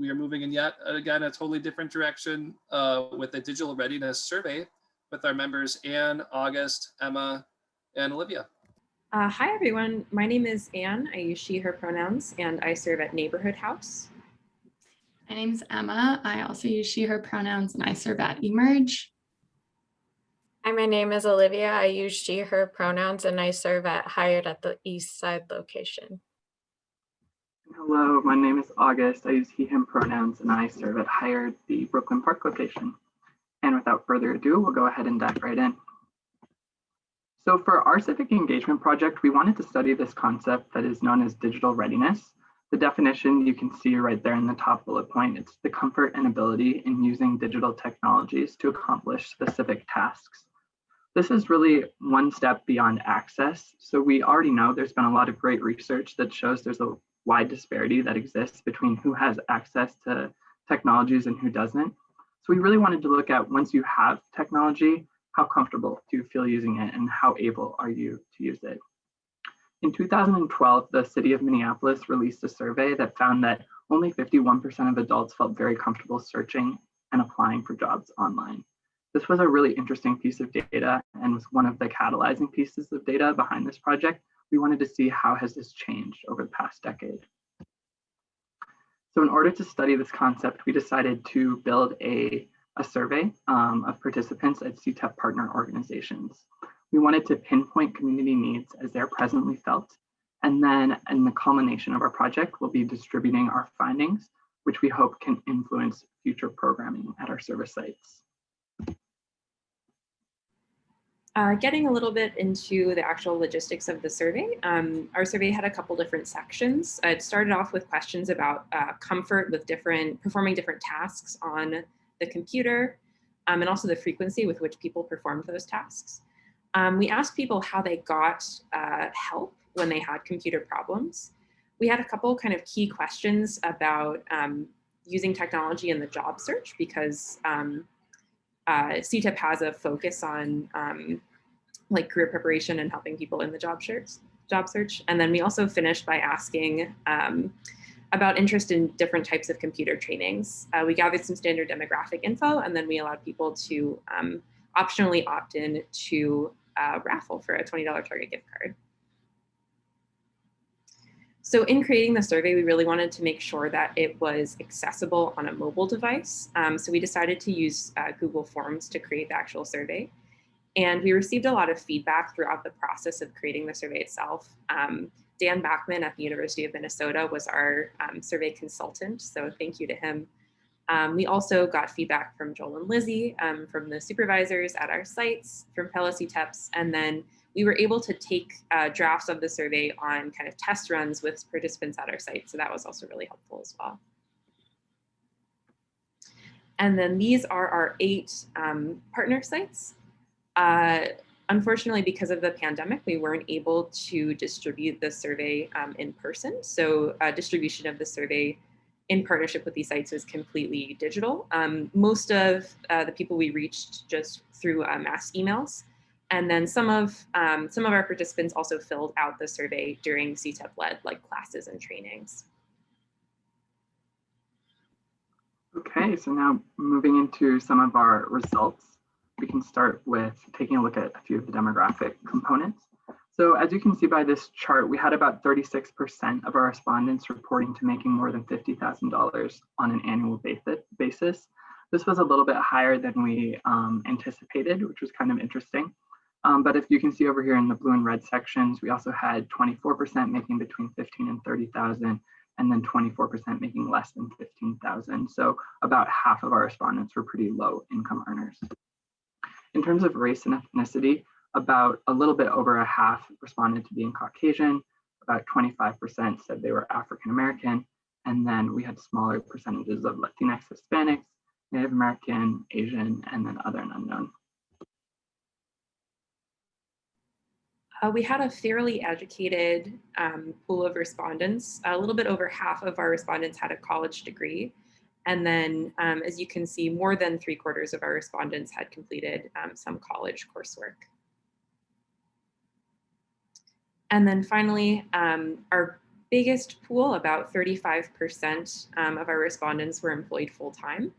we are moving in yet again a totally different direction uh, with a digital readiness survey with our members Anne, August, Emma, and Olivia. Uh, hi, everyone. My name is Anne. I use she, her pronouns, and I serve at Neighborhood House. My name's Emma. I also use she, her pronouns, and I serve at Emerge. Hi, my name is Olivia. I use she, her pronouns, and I serve at Hired at the East Side location. Hello, my name is August. I use he, him pronouns, and I serve at Hired, the Brooklyn Park location. And without further ado, we'll go ahead and dive right in. So for our civic engagement project, we wanted to study this concept that is known as digital readiness. The definition you can see right there in the top bullet point, it's the comfort and ability in using digital technologies to accomplish specific tasks. This is really one step beyond access. So we already know there's been a lot of great research that shows there's a wide disparity that exists between who has access to technologies and who doesn't. So we really wanted to look at once you have technology, how comfortable do you feel using it and how able are you to use it? In 2012, the city of Minneapolis released a survey that found that only 51% of adults felt very comfortable searching and applying for jobs online. This was a really interesting piece of data and was one of the catalyzing pieces of data behind this project. We wanted to see how has this changed over the past decade. So in order to study this concept, we decided to build a a survey um, of participants at CTEP partner organizations. We wanted to pinpoint community needs as they're presently felt. And then in the culmination of our project, we'll be distributing our findings, which we hope can influence future programming at our service sites. Uh, getting a little bit into the actual logistics of the survey, um, our survey had a couple different sections. it started off with questions about uh, comfort with different, performing different tasks on the computer, um, and also the frequency with which people performed those tasks. Um, we asked people how they got uh, help when they had computer problems. We had a couple kind of key questions about um, using technology in the job search because um, uh, CTEP has a focus on um, like career preparation and helping people in the job search. Job search. And then we also finished by asking um, about interest in different types of computer trainings. Uh, we gathered some standard demographic info and then we allowed people to um, optionally opt in to uh, raffle for a $20 Target gift card. So in creating the survey, we really wanted to make sure that it was accessible on a mobile device. Um, so we decided to use uh, Google Forms to create the actual survey. And we received a lot of feedback throughout the process of creating the survey itself. Um, Dan Bachman at the University of Minnesota was our um, survey consultant, so thank you to him. Um, we also got feedback from Joel and Lizzie, um, from the supervisors at our sites, from fellow CTEPs, and then we were able to take uh, drafts of the survey on kind of test runs with participants at our site, so that was also really helpful as well. And then these are our eight um, partner sites. Uh, Unfortunately, because of the pandemic, we weren't able to distribute the survey um, in person. So uh, distribution of the survey in partnership with these sites was completely digital. Um, most of uh, the people we reached just through uh, mass emails. And then some of, um, some of our participants also filled out the survey during CTEP-led like classes and trainings. Okay, so now moving into some of our results we can start with taking a look at a few of the demographic components. So as you can see by this chart, we had about 36% of our respondents reporting to making more than $50,000 on an annual basis. This was a little bit higher than we um, anticipated, which was kind of interesting. Um, but if you can see over here in the blue and red sections, we also had 24% making between 15 and 30,000 and then 24% making less than 15,000. So about half of our respondents were pretty low income earners. In terms of race and ethnicity, about a little bit over a half responded to being Caucasian, about 25% said they were African American, and then we had smaller percentages of Latinx, Hispanics, Native American, Asian, and then other and unknown. Uh, we had a fairly educated um, pool of respondents. A little bit over half of our respondents had a college degree, and then, um, as you can see, more than three quarters of our respondents had completed um, some college coursework. And then finally, um, our biggest pool, about 35% um, of our respondents were employed full-time.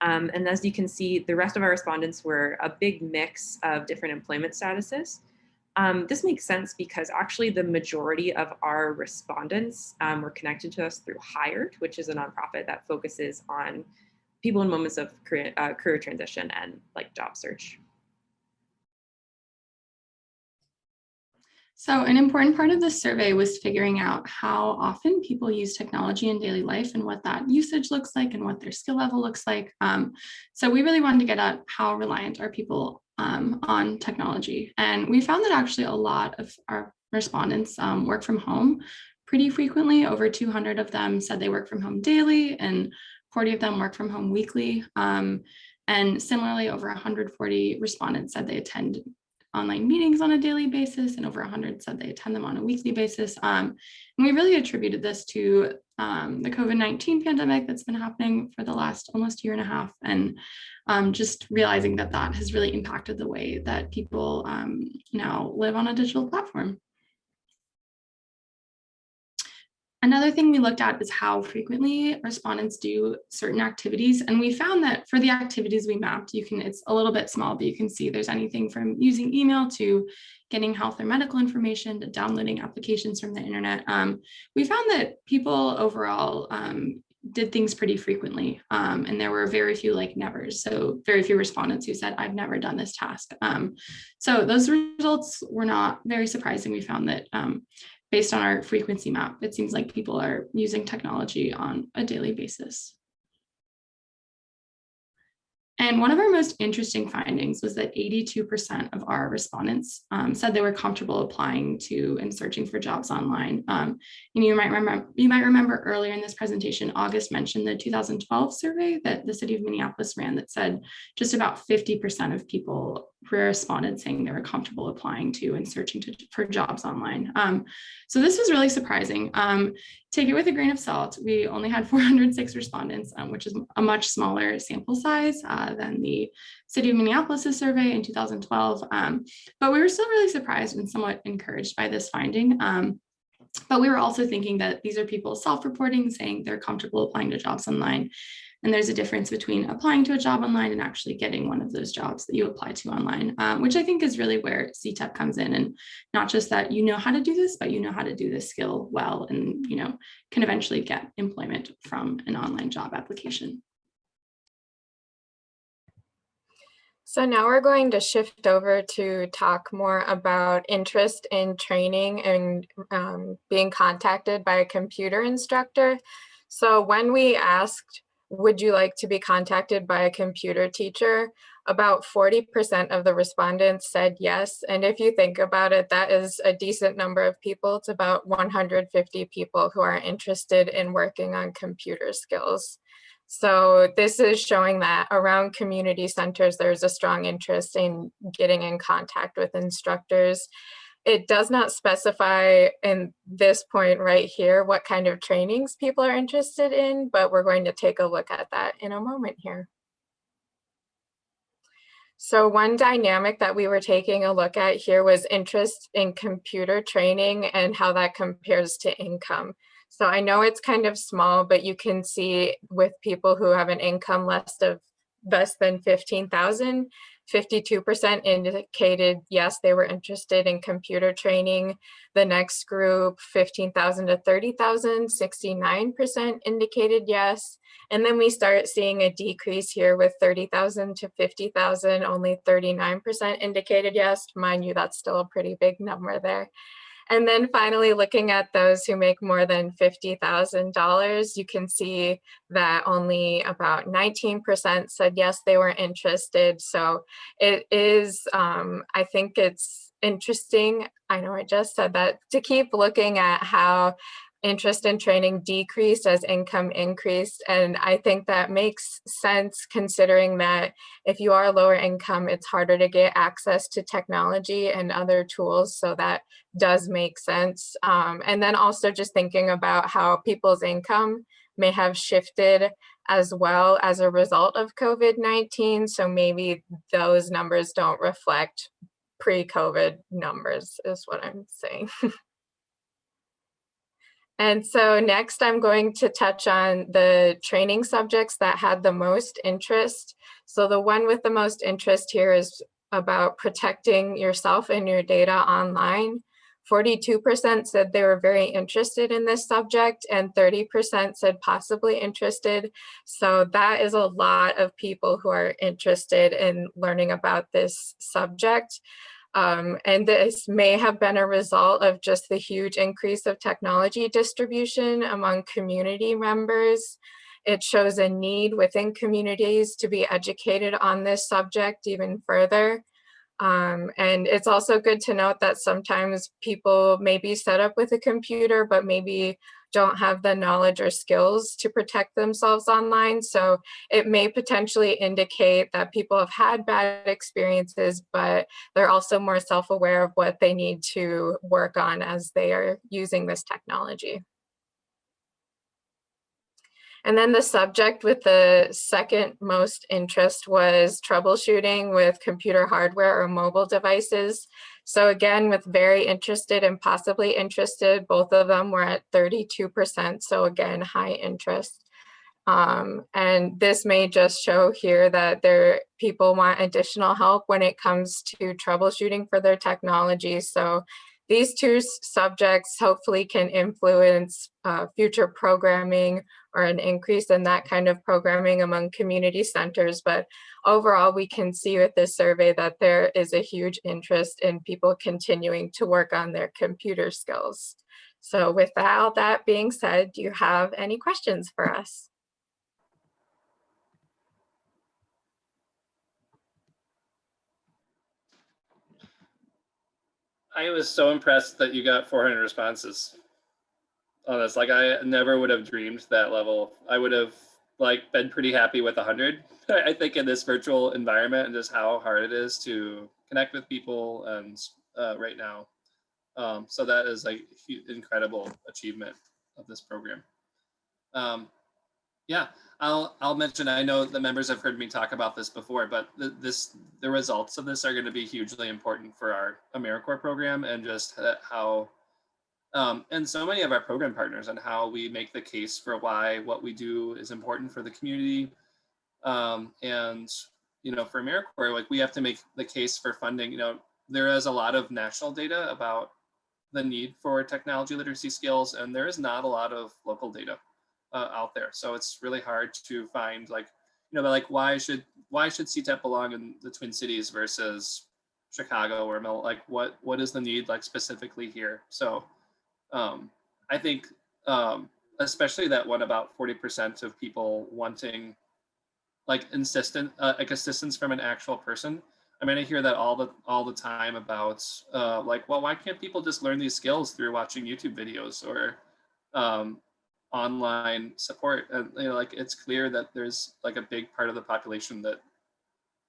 Um, and as you can see, the rest of our respondents were a big mix of different employment statuses. Um, this makes sense because actually the majority of our respondents um, were connected to us through Hired, which is a nonprofit that focuses on people in moments of career, uh, career transition and like job search. So an important part of this survey was figuring out how often people use technology in daily life and what that usage looks like and what their skill level looks like. Um, so we really wanted to get at how reliant are people um, on technology. And we found that actually a lot of our respondents um, work from home pretty frequently. Over 200 of them said they work from home daily and 40 of them work from home weekly. Um, and similarly, over 140 respondents said they attend online meetings on a daily basis and over 100 said they attend them on a weekly basis. Um, and we really attributed this to um, the COVID-19 pandemic that's been happening for the last almost year and a half and um, just realizing that that has really impacted the way that people um, now live on a digital platform. Another thing we looked at is how frequently respondents do certain activities. And we found that for the activities we mapped, you can, it's a little bit small, but you can see there's anything from using email to getting health or medical information to downloading applications from the internet. Um, we found that people overall um, did things pretty frequently. Um, and there were very few like nevers. So very few respondents who said, I've never done this task. Um, so those results were not very surprising. We found that um, based on our frequency map, it seems like people are using technology on a daily basis. And one of our most interesting findings was that 82% of our respondents um, said they were comfortable applying to and searching for jobs online. Um, and you might remember you might remember earlier in this presentation, August mentioned the 2012 survey that the city of Minneapolis ran that said just about 50% of people responded saying they were comfortable applying to and searching to, for jobs online. Um, so this was really surprising. Um, take it with a grain of salt. We only had 406 respondents, um, which is a much smaller sample size uh, than the city of Minneapolis' survey in 2012. Um, but we were still really surprised and somewhat encouraged by this finding. Um, but we were also thinking that these are people self-reporting, saying they're comfortable applying to jobs online. And there's a difference between applying to a job online and actually getting one of those jobs that you apply to online, um, which I think is really where CTEP comes in and not just that you know how to do this, but you know how to do this skill well and you know can eventually get employment from an online job application. So now we're going to shift over to talk more about interest in training and um, being contacted by a computer instructor. So when we asked would you like to be contacted by a computer teacher? About 40% of the respondents said yes. And if you think about it, that is a decent number of people. It's about 150 people who are interested in working on computer skills. So this is showing that around community centers, there's a strong interest in getting in contact with instructors. It does not specify in this point right here what kind of trainings people are interested in, but we're going to take a look at that in a moment here. So one dynamic that we were taking a look at here was interest in computer training and how that compares to income. So I know it's kind of small, but you can see with people who have an income less of less than 15,000, 52% indicated yes, they were interested in computer training. The next group, 15,000 to 30,000, 69% indicated yes. And then we start seeing a decrease here with 30,000 to 50,000, only 39% indicated yes. Mind you, that's still a pretty big number there. And then finally, looking at those who make more than $50,000, you can see that only about 19% said yes, they were interested. So it is, um, I think it's interesting, I know I just said that, to keep looking at how interest in training decreased as income increased. And I think that makes sense considering that if you are lower income, it's harder to get access to technology and other tools. So that does make sense. Um, and then also just thinking about how people's income may have shifted as well as a result of COVID-19. So maybe those numbers don't reflect pre-COVID numbers is what I'm saying. And so next I'm going to touch on the training subjects that had the most interest. So the one with the most interest here is about protecting yourself and your data online. 42% said they were very interested in this subject and 30% said possibly interested. So that is a lot of people who are interested in learning about this subject. Um, and this may have been a result of just the huge increase of technology distribution among community members. It shows a need within communities to be educated on this subject even further. Um, and it's also good to note that sometimes people may be set up with a computer, but maybe don't have the knowledge or skills to protect themselves online. So it may potentially indicate that people have had bad experiences, but they're also more self-aware of what they need to work on as they are using this technology. And then the subject with the second most interest was troubleshooting with computer hardware or mobile devices. So again, with very interested and possibly interested, both of them were at 32%. So again, high interest. Um, and this may just show here that there people want additional help when it comes to troubleshooting for their technology. So these two subjects hopefully can influence uh, future programming or an increase in that kind of programming among community centers. But overall, we can see with this survey that there is a huge interest in people continuing to work on their computer skills. So with all that being said, do you have any questions for us? I was so impressed that you got 400 responses on this. Like I never would have dreamed that level. I would have like been pretty happy with 100. I think in this virtual environment and just how hard it is to connect with people and uh, right now. Um, so that is like incredible achievement of this program. Um, yeah, I'll I'll mention. I know the members have heard me talk about this before, but the, this the results of this are going to be hugely important for our AmeriCorps program and just how um, and so many of our program partners and how we make the case for why what we do is important for the community. Um, and you know, for AmeriCorps, like we have to make the case for funding. You know, there is a lot of national data about the need for technology literacy skills, and there is not a lot of local data uh, out there. So it's really hard to find like, you know, like why should why should CTEP belong in the Twin Cities versus Chicago or like what what is the need like specifically here? So um, I think um, especially that one about 40% of people wanting like insistent uh, like assistance from an actual person. I mean, I hear that all the all the time about uh, like, well, why can't people just learn these skills through watching YouTube videos or um, online support and you know, like it's clear that there's like a big part of the population that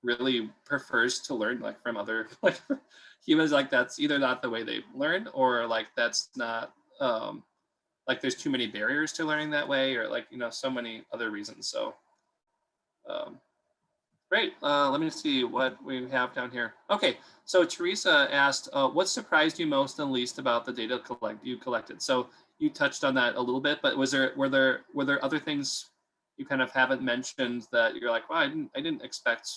really prefers to learn like from other like humans. Like that's either not the way they learn or like that's not um like there's too many barriers to learning that way or like you know so many other reasons. So um great. Uh let me see what we have down here. Okay. So teresa asked uh, what surprised you most and least about the data collect you collected? So you touched on that a little bit, but was there were there were there other things you kind of haven't mentioned that you're like, well, I didn't I didn't expect.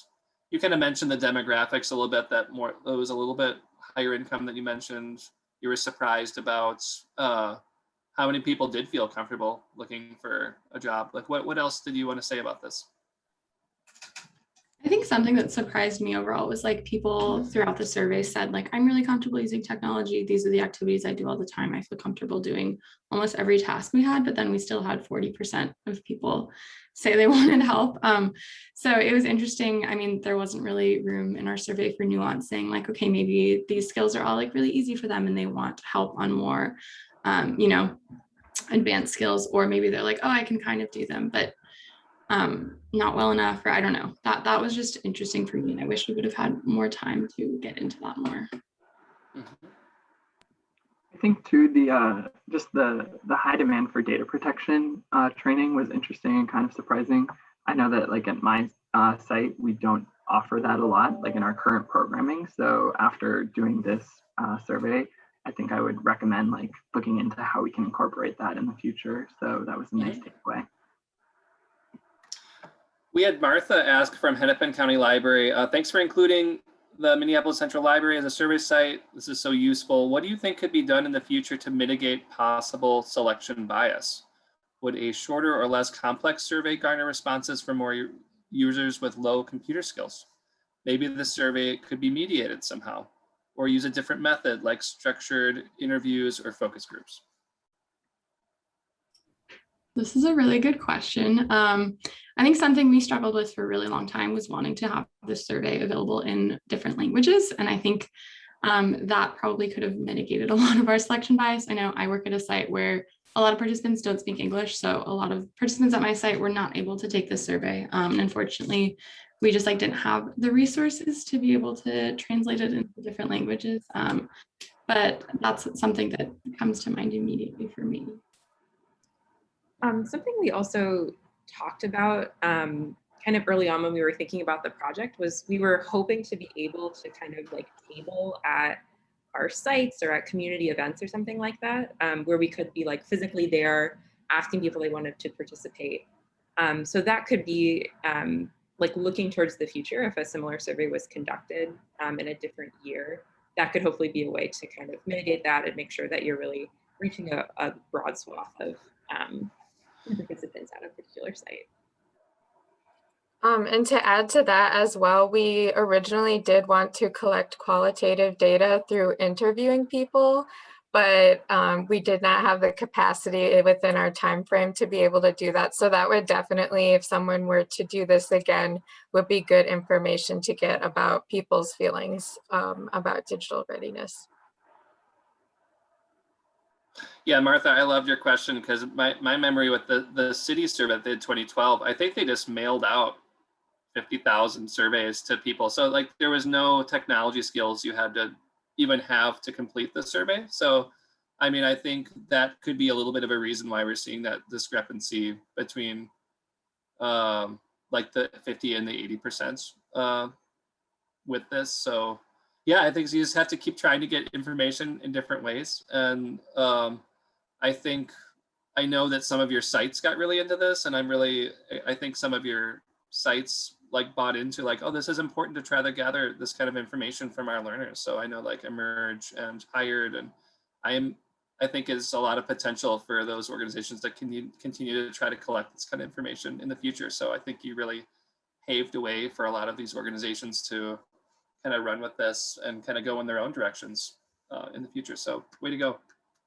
You kind of mentioned the demographics a little bit. That more it was a little bit higher income that you mentioned. You were surprised about uh, how many people did feel comfortable looking for a job. Like, what what else did you want to say about this? Something that surprised me overall was like people throughout the survey said like, I'm really comfortable using technology. These are the activities I do all the time. I feel comfortable doing almost every task we had, but then we still had 40% of people say they wanted help. Um, so it was interesting. I mean, there wasn't really room in our survey for nuance saying like, okay, maybe these skills are all like really easy for them and they want help on more, um, you know, advanced skills, or maybe they're like, oh, I can kind of do them. But um, not well enough, or I don't know. That that was just interesting for me, and I wish we would have had more time to get into that more. Mm-hmm. I think too the uh, just the the high demand for data protection uh, training was interesting and kind of surprising. I know that like at my uh, site we don't offer that a lot, like in our current programming. So after doing this uh, survey, I think I would recommend like looking into how we can incorporate that in the future. So that was a nice takeaway. We had Martha ask from Hennepin County Library, uh, thanks for including the Minneapolis Central Library as a survey site. This is so useful. What do you think could be done in the future to mitigate possible selection bias? Would a shorter or less complex survey garner responses from more users with low computer skills? Maybe the survey could be mediated somehow or use a different method like structured interviews or focus groups. This is a really good question. Um, I think something we struggled with for a really long time was wanting to have this survey available in different languages. And I think um, that probably could have mitigated a lot of our selection bias. I know I work at a site where a lot of participants don't speak English. So a lot of participants at my site were not able to take this survey. Um, and unfortunately, we just like didn't have the resources to be able to translate it into different languages. Um, but that's something that comes to mind immediately for me. Um, something we also talked about um, kind of early on when we were thinking about the project was we were hoping to be able to kind of like table at our sites or at community events or something like that, um, where we could be like physically there asking people they wanted to participate. Um, so that could be um, like looking towards the future if a similar survey was conducted um, in a different year, that could hopefully be a way to kind of mitigate that and make sure that you're really reaching a, a broad swath of um, participants at a particular site. Um, and to add to that as well, we originally did want to collect qualitative data through interviewing people, but um, we did not have the capacity within our time frame to be able to do that. So that would definitely, if someone were to do this again, would be good information to get about people's feelings um, about digital readiness. Yeah, Martha, I loved your question because my, my memory with the, the city survey that did 2012, I think they just mailed out 50,000 surveys to people. So like there was no technology skills you had to even have to complete the survey. So, I mean, I think that could be a little bit of a reason why we're seeing that discrepancy between um, like the 50 and the 80% uh, with this. So yeah, I think you just have to keep trying to get information in different ways. And um, I think I know that some of your sites got really into this, and I'm really I think some of your sites like bought into like, oh, this is important to try to gather this kind of information from our learners. So I know like Emerge and Hired, and I am I think is a lot of potential for those organizations that can continue to try to collect this kind of information in the future. So I think you really paved a way for a lot of these organizations to kind of run with this and kind of go in their own directions uh, in the future. So way to go.